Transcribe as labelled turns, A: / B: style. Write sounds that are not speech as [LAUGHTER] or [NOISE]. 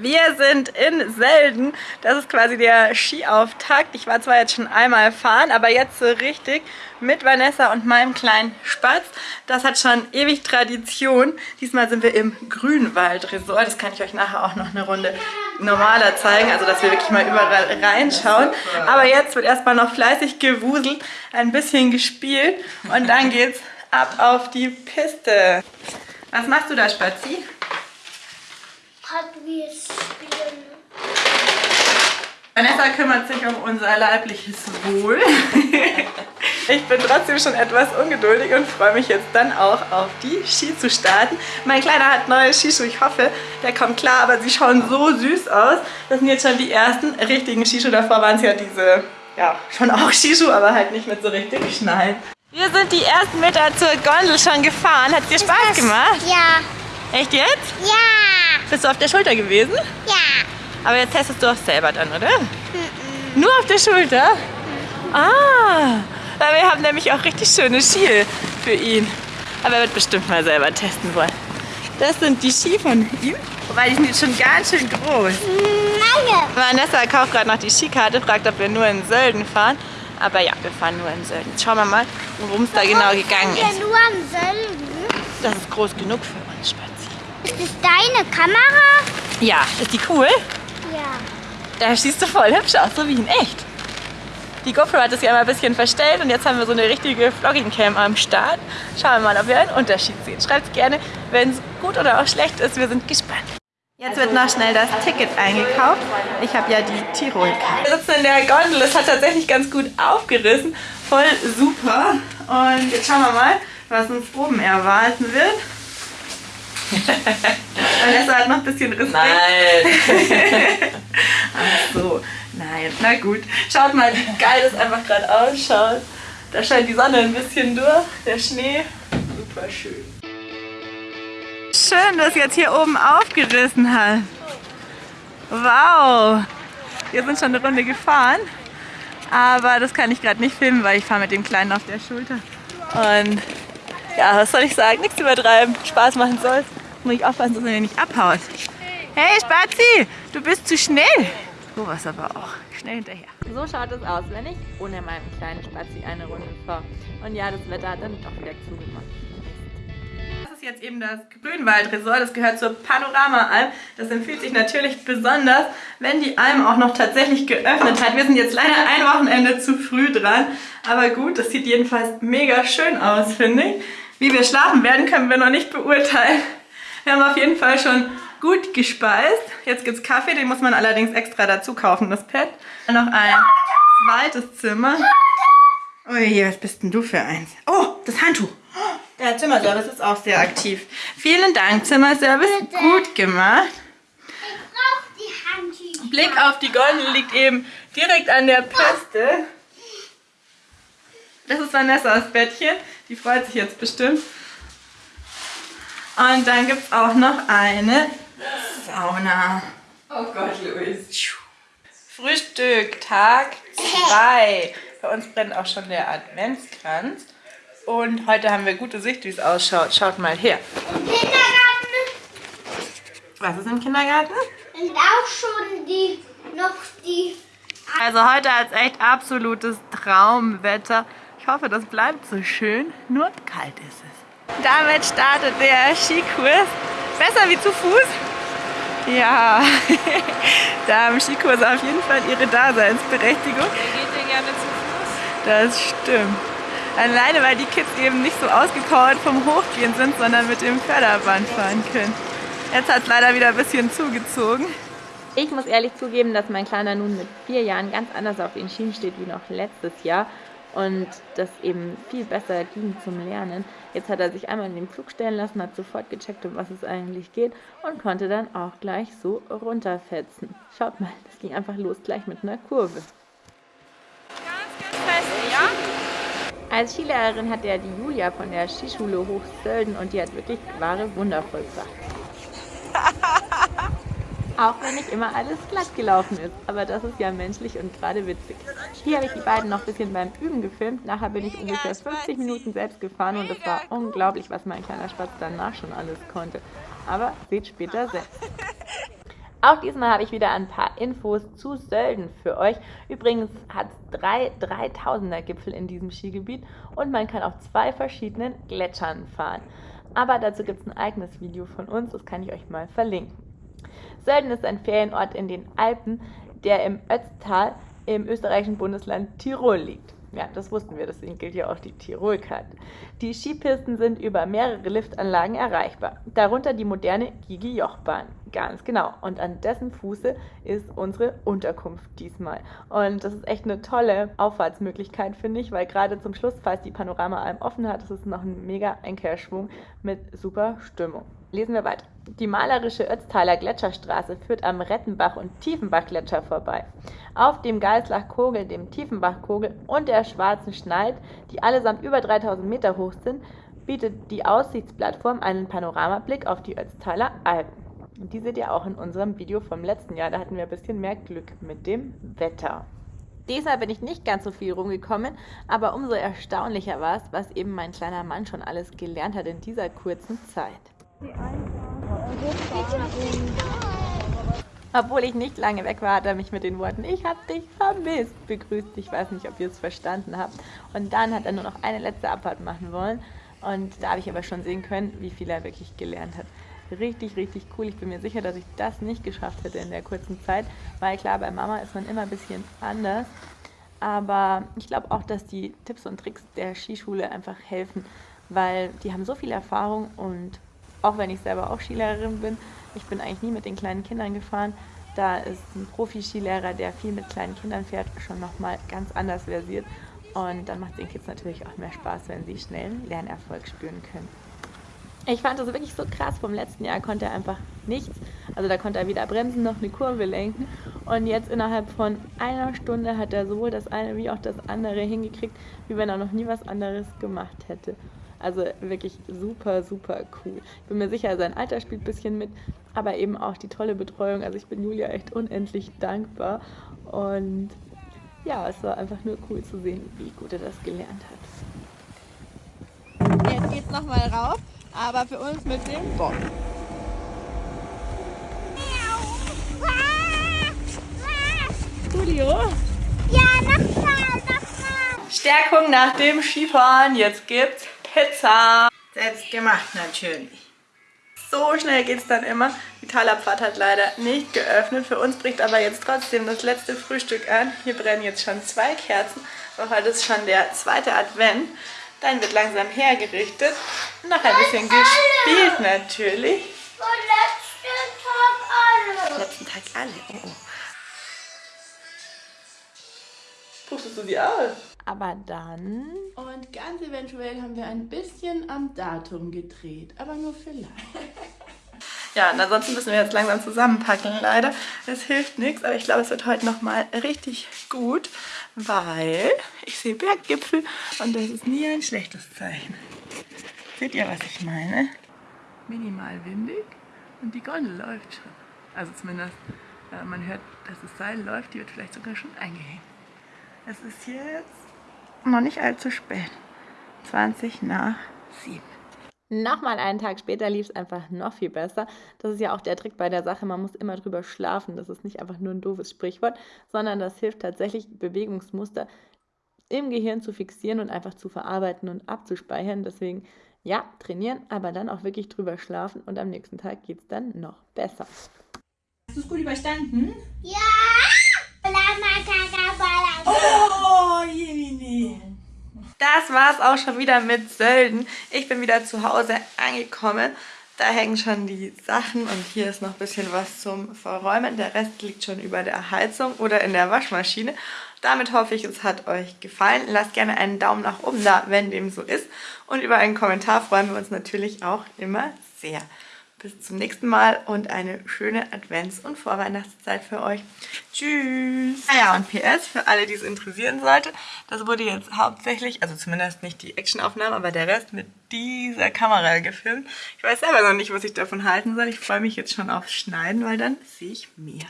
A: Wir sind in Selden. Das ist quasi der Skiauftakt. Ich war zwar jetzt schon einmal fahren, aber jetzt so richtig mit Vanessa und meinem kleinen Spatz. Das hat schon ewig Tradition. Diesmal sind wir im Grünwald-Resort. Das kann ich euch nachher auch noch eine Runde normaler zeigen, also dass wir wirklich mal überall reinschauen. Aber jetzt wird erstmal noch fleißig gewuselt, ein bisschen gespielt und dann geht's ab auf die Piste. Was machst du da, Spazi?
B: Hot Wheels spielen.
A: Vanessa kümmert sich um unser leibliches Wohl. [LAUGHS] ich bin trotzdem schon etwas ungeduldig und freue mich jetzt dann auch auf die Ski zu starten. Mein Kleiner hat neue Skischuhe. Ich hoffe, der kommt klar, aber sie schauen so süß aus. Das sind jetzt schon die ersten richtigen Skischuhe. Davor waren es ja diese, ja, schon auch Skischuhe, aber halt nicht mit so richtig Schnallen. Wir sind die ersten Meter zur Gondel schon gefahren. Hat dir Spaß gemacht?
B: Ja.
A: Echt jetzt?
B: Ja.
A: Bist du auf der Schulter gewesen?
B: Ja.
A: Aber jetzt testest du auch selber dann, oder? Nur auf der Schulter? Ah, weil wir haben nämlich auch richtig schöne Ski für ihn. Aber er wird bestimmt mal selber testen wollen. Das sind die Ski von ihm. Wobei die sind jetzt schon ganz schön groß.
B: Meine.
A: Vanessa kauft gerade noch die Skikarte, fragt, ob wir nur in Sölden fahren. Aber ja, wir fahren nur in Sölden. Jetzt schauen wir mal, worum es da genau gegangen
B: Wir
A: ist.
B: nur am Sölden.
A: Das ist groß genug für uns, Spazi.
B: Ist das deine Kamera?
A: Ja, ist die cool?
B: Ja.
A: Da siehst du voll hübsch aus, so wie in echt. Die GoPro hat es ja immer ein bisschen verstellt und jetzt haben wir so eine richtige Vlogging-Cam am Start. Schauen wir mal, ob wir einen Unterschied sehen. Schreibt gerne, wenn es gut oder auch schlecht ist. Wir sind gespannt. Jetzt wird noch schnell das Ticket eingekauft. Ich habe ja die Tirol-Karte. Wir sitzen in der Gondel. Es hat tatsächlich ganz gut aufgerissen. Voll super. Und jetzt schauen wir mal, was uns oben erwarten wird. [LAUGHS] Vanessa hat noch ein bisschen Respekt.
C: Nein. [LAUGHS]
A: Ach so, nein, na gut. Schaut mal, wie geil das einfach gerade ausschaut. Da scheint die Sonne ein bisschen durch, der Schnee. Super schön. Schön, dass jetzt hier oben aufgerissen hat. Wow. Wir sind schon eine Runde gefahren. Aber das kann ich gerade nicht filmen, weil ich fahre mit dem Kleinen auf der Schulter. Und ja, was soll ich sagen? Nichts übertreiben. Spaß machen soll. Muss ich aufpassen, dass er mir nicht abhaut. Hey Spazi, du bist zu schnell. Du warst aber auch schnell hinterher. So schaut es aus, wenn ich ohne meinen kleinen Spazi eine Runde fahre. Und ja, das Wetter hat dann doch wieder zugemacht. Das ist jetzt eben das Grünwald-Resort. Das gehört zur Panorama-Alm. Das empfiehlt sich natürlich besonders, wenn die Alm auch noch tatsächlich geöffnet hat. Wir sind jetzt leider ein Wochenende zu früh dran. Aber gut, das sieht jedenfalls mega schön aus, finde ich. Wie wir schlafen werden, können wir noch nicht beurteilen. Wir haben auf jeden Fall schon gut gespeist. Jetzt gibt es Kaffee, den muss man allerdings extra dazu kaufen, das Pad. Noch ein zweites Zimmer. Ui, was bist denn du für eins? Oh, das Handtuch. Der Zimmerservice ist auch sehr aktiv. Vielen Dank, Zimmerservice.
B: Bitte.
A: Gut gemacht.
B: Ich die Handtücher.
A: Blick auf die Gondel liegt eben direkt an der Piste. Das ist Vanessas Bettchen. Die freut sich jetzt bestimmt. Und dann gibt es auch noch eine Sauna.
C: Oh Gott, Luis.
A: Frühstück, Tag 2. Bei uns brennt auch schon der Adventskranz. Und heute haben wir gute Sicht, wie es ausschaut. Schaut mal her.
B: Kindergarten
A: Was ist im Kindergarten?
B: sind auch schon die, noch die
A: Also heute als echt absolutes Traumwetter. Ich hoffe, das bleibt so schön. Nur kalt ist es. Damit startet der Skikurs. Besser wie zu Fuß? Ja, [LAUGHS] da haben Skikurse auf jeden Fall ihre Daseinsberechtigung.
C: Wer geht denn gerne zu Fuß?
A: Das stimmt. Alleine, weil die Kids eben nicht so ausgepowert vom Hochgehen sind, sondern mit dem Förderband fahren können. Jetzt hat es leider wieder ein bisschen zugezogen. Ich muss ehrlich zugeben, dass mein Kleiner nun mit vier Jahren ganz anders auf den Schienen steht wie noch letztes Jahr und das eben viel besser ging zum Lernen. Jetzt hat er sich einmal in den Flug stellen lassen, hat sofort gecheckt, um was es eigentlich geht und konnte dann auch gleich so runterfetzen. Schaut mal, das ging einfach los gleich mit einer Kurve.
C: Ganz, ganz fest, ja?
A: Als Skilehrerin hat er die Julia von der Skischule Hochsölden und die hat wirklich wahre Wunder vollbracht. Auch wenn nicht immer alles glatt gelaufen ist, aber das ist ja menschlich und gerade witzig. Hier habe ich die beiden noch ein bisschen beim Üben gefilmt. Nachher bin ich ungefähr 50 Minuten selbst gefahren und es war unglaublich, was mein kleiner Spatz danach schon alles konnte. Aber seht später selbst. [LAUGHS] Auch diesmal habe ich wieder ein paar Infos zu Sölden für euch. Übrigens hat es drei 3000er Gipfel in diesem Skigebiet und man kann auf zwei verschiedenen Gletschern fahren. Aber dazu gibt es ein eigenes Video von uns, das kann ich euch mal verlinken. Sölden ist ein Ferienort in den Alpen, der im Ötztal im österreichischen Bundesland Tirol liegt. Ja, das wussten wir, deswegen gilt ja auch die Tirolkarte. Die Skipisten sind über mehrere Liftanlagen erreichbar, darunter die moderne Gigi-Joch-Bahn. Ganz genau. Und an dessen Fuße ist unsere Unterkunft diesmal. Und das ist echt eine tolle Auffahrtsmöglichkeit, finde ich, weil gerade zum Schluss, falls die Panoramaalm offen hat, ist es noch ein mega Einkehrschwung mit super Stimmung. Lesen wir weiter. Die malerische Ötztaler Gletscherstraße führt am Rettenbach- und Tiefenbachgletscher vorbei. Auf dem Geislach-Kogel, dem Tiefenbach-Kogel und der Schwarzen Schneid, die allesamt über 3000 Meter hoch sind, bietet die Aussichtsplattform einen Panoramablick auf die Ötztaler Alpen. Und die seht ihr auch in unserem Video vom letzten Jahr. Da hatten wir ein bisschen mehr Glück mit dem Wetter. Diesmal bin ich nicht ganz so viel rumgekommen, aber umso erstaunlicher war es, was eben mein kleiner Mann schon alles gelernt hat in dieser kurzen Zeit. Obwohl ich nicht lange weg war, hat er mich mit den Worten Ich hab dich vermisst begrüßt. Ich weiß nicht, ob ihr es verstanden habt. Und dann hat er nur noch eine letzte Abfahrt machen wollen. Und da habe ich aber schon sehen können, wie viel er wirklich gelernt hat. Richtig, richtig cool. Ich bin mir sicher, dass ich das nicht geschafft hätte in der kurzen Zeit, weil klar, bei Mama ist man immer ein bisschen anders. Aber ich glaube auch, dass die Tipps und Tricks der Skischule einfach helfen, weil die haben so viel Erfahrung und auch wenn ich selber auch Skilehrerin bin, ich bin eigentlich nie mit den kleinen Kindern gefahren. Da ist ein Profi-Skilehrer, der viel mit kleinen Kindern fährt, schon nochmal ganz anders versiert. Und dann macht es den Kids natürlich auch mehr Spaß, wenn sie schnellen Lernerfolg spüren können. Ich fand das wirklich so krass. Vom letzten Jahr konnte er einfach nichts. Also da konnte er weder bremsen noch eine Kurve lenken. Und jetzt innerhalb von einer Stunde hat er sowohl das eine wie auch das andere hingekriegt, wie wenn er noch nie was anderes gemacht hätte. Also wirklich super, super cool. Ich bin mir sicher, sein Alter spielt ein bisschen mit, aber eben auch die tolle Betreuung. Also ich bin Julia echt unendlich dankbar. Und ja, es war einfach nur cool zu sehen, wie gut er das gelernt hat.
D: Jetzt geht's nochmal rauf, aber für uns mit dem Bock.
A: Julio?
B: Ja, nochmal, nochmal.
A: Stärkung nach dem Skifahren. Jetzt gibt's Pizza.
D: Selbst gemacht natürlich.
A: So schnell geht's dann immer. Die Talabfahrt hat leider nicht geöffnet. Für uns bricht aber jetzt trotzdem das letzte Frühstück an. Hier brennen jetzt schon zwei Kerzen. Und heute ist schon der zweite Advent. Dann wird langsam hergerichtet. Noch ein bisschen gespielt natürlich.
B: Und letzten Tag alle.
A: Letzten Tag alle. Oh, oh. Pustest du die aus? Aber dann...
D: Und ganz eventuell haben wir ein bisschen am Datum gedreht, aber nur vielleicht.
A: Ja, und ansonsten müssen wir jetzt langsam zusammenpacken, leider. Es hilft nichts, aber ich glaube, es wird heute nochmal richtig gut, weil ich sehe Berggipfel und das ist nie ein schlechtes Zeichen. Seht ihr, was ich meine? Minimal windig und die Gondel läuft schon. Also zumindest, äh, man hört, dass das Seil läuft, die wird vielleicht sogar schon eingehängt. Es ist jetzt noch nicht allzu spät. 20 nach 7. Nochmal einen Tag später lief es einfach noch viel besser. Das ist ja auch der Trick bei der Sache. Man muss immer drüber schlafen. Das ist nicht einfach nur ein doofes Sprichwort, sondern das hilft tatsächlich, Bewegungsmuster im Gehirn zu fixieren und einfach zu verarbeiten und abzuspeichern. Deswegen, ja, trainieren, aber dann auch wirklich drüber schlafen und am nächsten Tag geht es dann noch besser.
D: Hast du es gut überstanden?
B: Ja.
D: Oh, Jemini.
A: Das war's auch schon wieder mit Sölden. Ich bin wieder zu Hause angekommen. Da hängen schon die Sachen und hier ist noch ein bisschen was zum Verräumen. Der Rest liegt schon über der Heizung oder in der Waschmaschine. Damit hoffe ich, es hat euch gefallen. Lasst gerne einen Daumen nach oben da, wenn dem so ist. Und über einen Kommentar freuen wir uns natürlich auch immer sehr. Bis zum nächsten Mal und eine schöne Advents- und Vorweihnachtszeit für euch. Tschüss! Ah ja, und PS, für alle, die es interessieren sollte, das wurde jetzt hauptsächlich, also zumindest nicht die Actionaufnahmen, aber der Rest mit dieser Kamera gefilmt. Ich weiß selber noch nicht, was ich davon halten soll. Ich freue mich jetzt schon aufs Schneiden, weil dann sehe ich mehr.